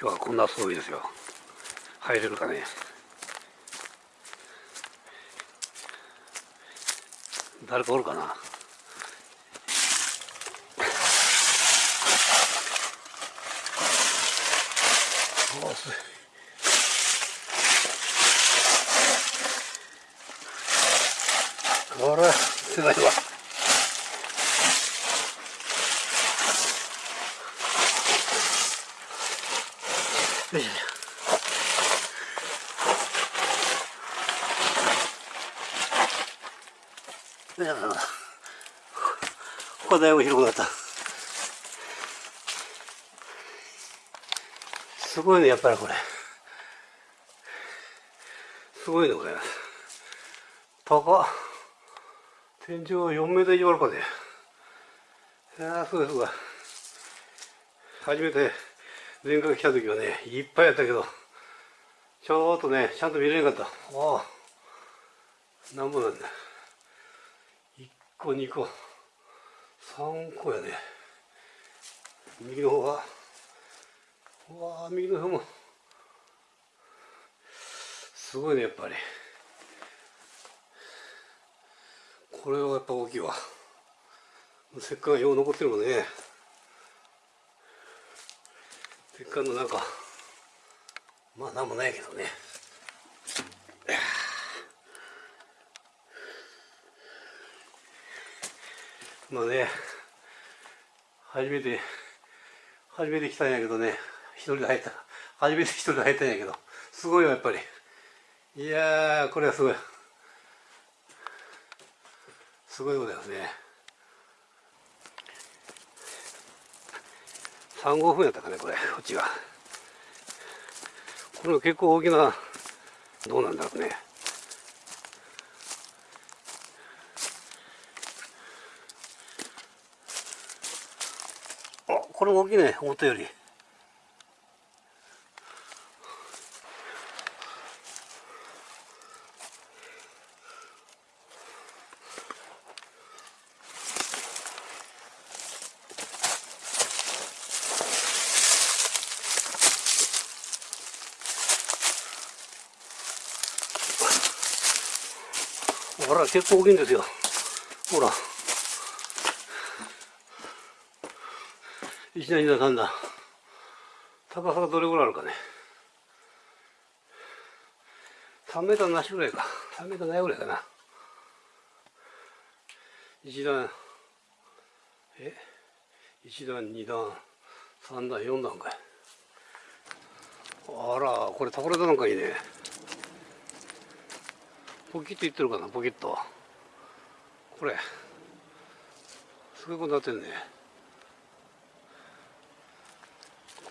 今日はこんな装備ですよ。入れるかね。誰かおるかな。おすこれはすごいわよいしょいやこだいぶ広くなった。すごいねやっぱりこれ。すごいねこれ。高っ。天井4メートル以上あるかね。いやすごいすごい。初めて前回来た時はねいっぱいやったけど。ちょっとねちゃんと見れなかった。ああ。なんぼなんだ。1個2個。3個やね右の方は。うわ右の方も。すごいねやっぱり。これはやっぱ大きいわ。石棺がよう残ってるもんね。石棺の中まあなんもないけどね。まあね初めて初めて来たんやけどね一人で入った。初めて一人で入ったんやけどすごいよやっぱり。いやーこれはすごい。すごいことですね。3号分やったかねこれこっちが。これ結構大きなどうなんだろうねあこれも大きいね思ったより。ほら結構大きいんですよ。ほら。一段二段三段高さがどれぐらいあるかね。3メーターなしぐらいか。3メーターないぐらいかな。一段。え？一段二段。三段四段かい。あらこれ宝田なんかいいね。ポキッといってるかなポキッと。これ。すごいことになってんね。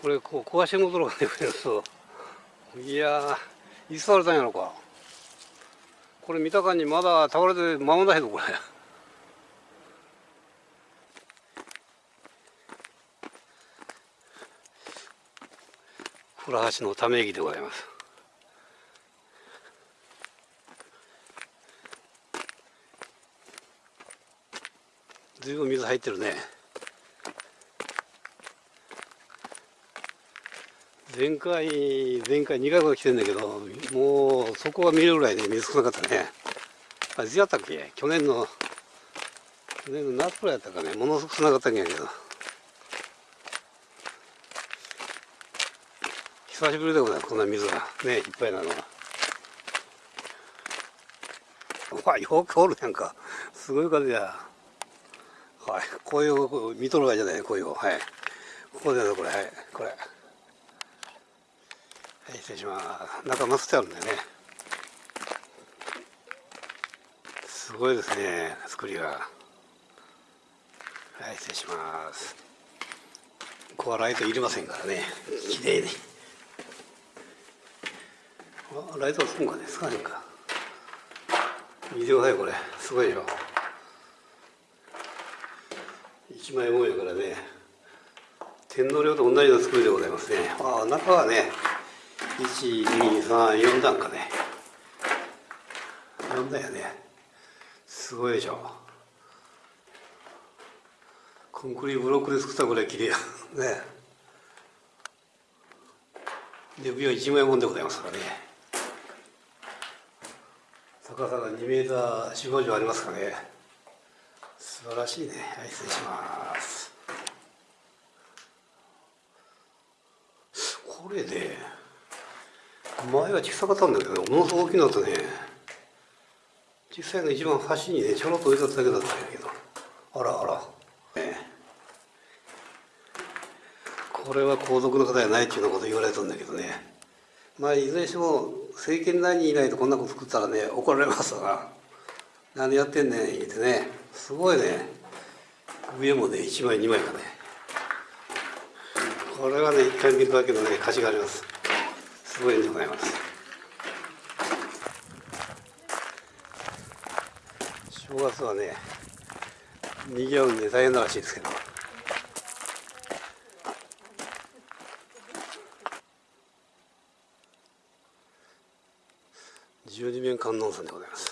これこう壊しのところがねそういやーいつされたんやろか。これ見た感じまだ倒れて間もないぞこれ。古橋のため息でございます。ずいぶん水入ってるね。前回前回2回ほど来てんだけどもうそこが見えるぐらいね水少なかったね。あいつやったっけ？去年の去年の夏くらいやったかね。ものすごく少なかったんやけど。久しぶりでございます。こんな水が。ねいっぱいなのは。うわよくおるやんか。すごい風や。はいこういう見とるわけじゃないこういうはい。ここでねこれ。はいこれ。失礼します。中マスってあるんだよね。すごいですね作りが。はい失礼します。ここはライトいりませんからね。綺麗に。あライトつくんかねつかねえか。見てくださいこれ。すごいでしょ。一枚模様からね。天皇陵と同じような作りでございますね。ああ中はね1234段かね。4段やね。すごいでしょ。コンクリブロックで作ったぐらい綺麗や。ね。で上は1万円もんでございますからね。高さが2メーター4 5以上ありますかね。素晴らしいね。はい失礼します。これね前は小さかったんだけどものすごく大きくなったね。小さいの一番端にねちょろっと置いてただけだったんやけど。あらあら、ね、これは皇族の方やないっていうようなこと言われたんだけどね。まあいずれにしても政権内にいないとこんなこと作ったらね怒られますわ。何やってんねん言ってね。すごいね。上もね1枚2枚かね。これはね一回見るだけのね価値があります。ごいでございます。正月はね賑わうんで大変らしいですけど。十二面観音さんでございます。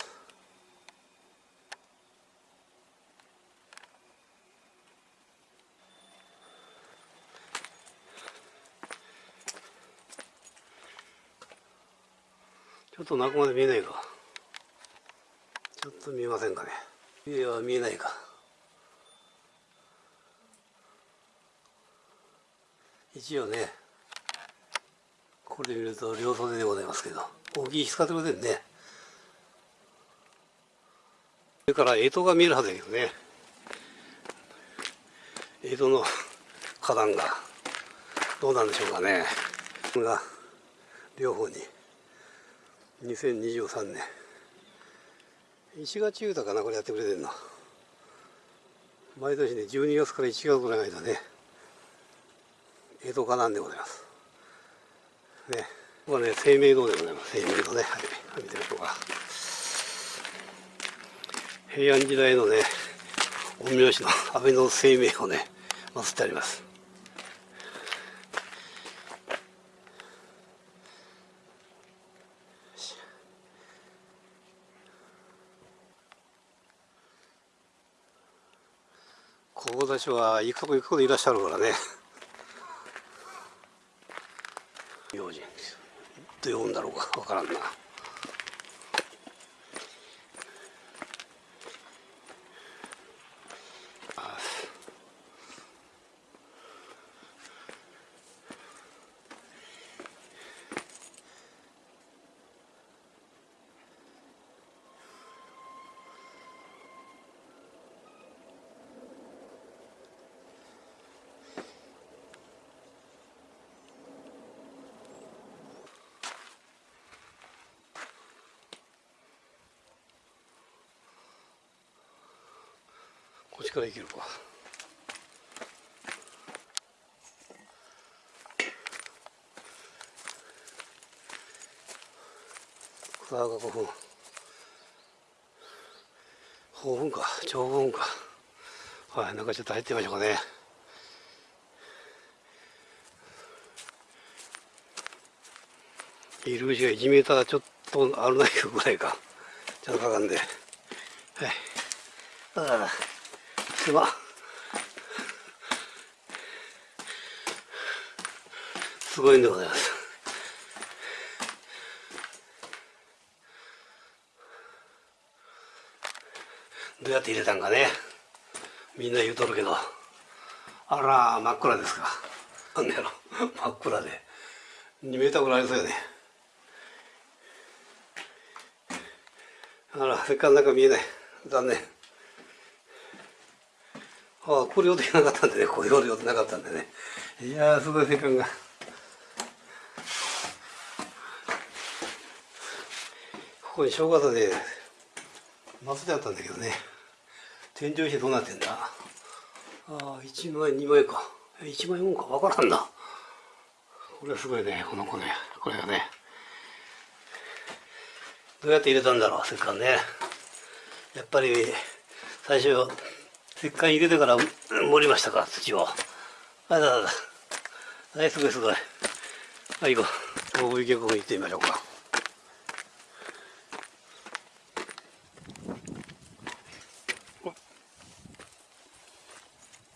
ちょっと中まで見えないか。ちょっと見えませんかね。いや見えないか。一応ねこれ見ると両袖でございますけど大きい使ってませんね。それから江戸が見えるはずだけどね。江戸の花壇がどうなんでしょうかね。が両方に2023年石垣豊かなこれやってくれてんの。毎年ね12月から1月ぐらいの間ね江戸花壇でございます。ね。ここはね生命堂でございます。生命堂ね。はい。見てみましょうか平安時代のね陰陽師の安倍の生命をね祀ってあります。こたちは行くとこ行くとこでいらっしゃるからね。用心って呼ぶんだろうかわからんな。から行けるか。さあ5分5分か。長分か。はいなんかちょっと入ってみましょうかね。入り口が1メーターちょっとあるないぐらいか。ちょっとかかんで。はい。ああ。すますごいんでございます。どうやって入れたんかね。みんな言うとるけど。あら真っ暗ですか。なんだろ。真っ暗で。2メーターぐらいありそうよね。あらせっかく中見えない。残念。ああこれ予定なかったんでね。こういう予定なかったんでね。いやすごいせっかくが。ここに正月で祭りあったんだけどね。天井石どうなってんだ？ああ1万円2万円か。1万円もんか分からんな。これはすごいねこの子ね。これがね。どうやって入れたんだろうせっかくね。やっぱり最初石棺入れてから 盛りましたか、土を。あららら。はい、すごいすごい。はい、行こう。大池公園行ってみましょうか。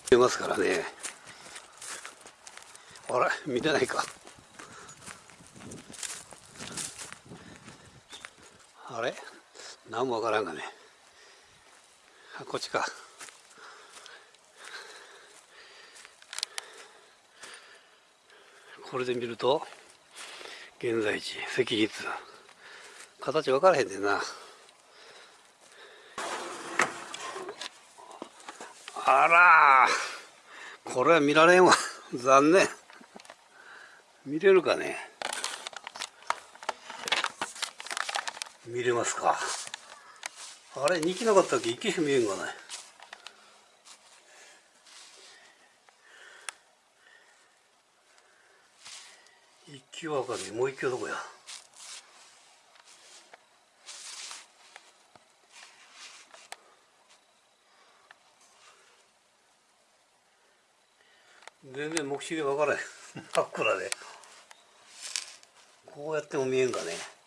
出ますからね。あれ見てないか。あれ？何もわからんがね。あ、こっちか。これで見ると現在地赤筆形分からへんねんな。あら。これは見られんわ。残念。見れるかね。見れますか。あれ2機なかったっけ？1機しか見えんがない一級は分かねもう一級どこや？全然目視で分からへん。真っ暗で。こうやっても見えんかね。